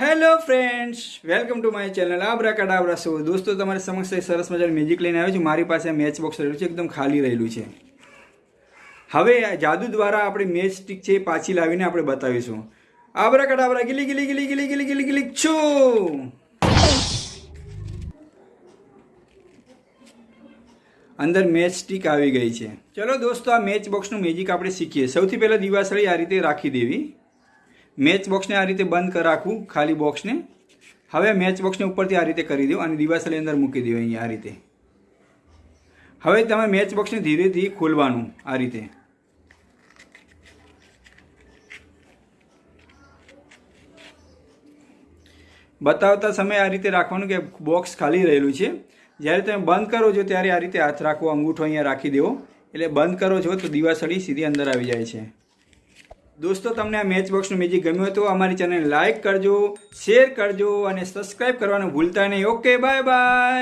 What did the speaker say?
Hello friends welcome to my channel abracadabra show દોસ્તો, તમારી સમક્ષ એક સરસ મજાનું મ્યુઝિક લઈને આવ્યો છું. મારી પાસે મેચ બોક્સ રહેલું છે, એકદમ ખાલી રહેલું છે. હવે જાદુ દ્વારા આપણે મેચ સ્ટિક છે પાછી લાવીને આપણે બતાવીશું. આબરા કડાબરા ગીલી ગીલી ગીલી ગીલી ગીલી ગીલી ગીલી, છું! અંદર મેચ સ્ટિક આવી ગઈ છે. ચલો દોસ્તો, આ મેચ બોક્સનું મેજિક આપણે શીખીએ. સૌથી પહેલાં દિવાસળી આ રીતે રાખી દેવી. મેચ બોક્સને આ રીતે બંધ રાખવું ખાલી બોક્સને. હવે મેચ બોક્સને ઉપરથી આ રીતે કરી દો અને દિવાસળી અંદર મૂકી દો અહીંયા આ રીતે. હવે તમે મેચ બોક્સને ધીરે ધીરે ખોલવાનું આ રીતે. બતાવતા સમયે આ રીતે રાખવાનું કે બોક્સ ખાલી રહેલું છે. જ્યારે તમે બંધ કરો છો ત્યારે આ રીતે હાથ રાખવો અંગૂઠો અહીંયા રાખી દેવો. એટલે બંધ કરો છો તો દિવાસળી સીધી અંદર આવી જાય છે. દોસ્તો, તમને આ મેચ બોક્સનું મેજિક ગમ્યું હતું, અમારી ચેનલ લાઇક કરજો શેર કરજો અને સબસ્ક્રાઈબ કરવાનું ભૂલતા નહીં. Okay bye bye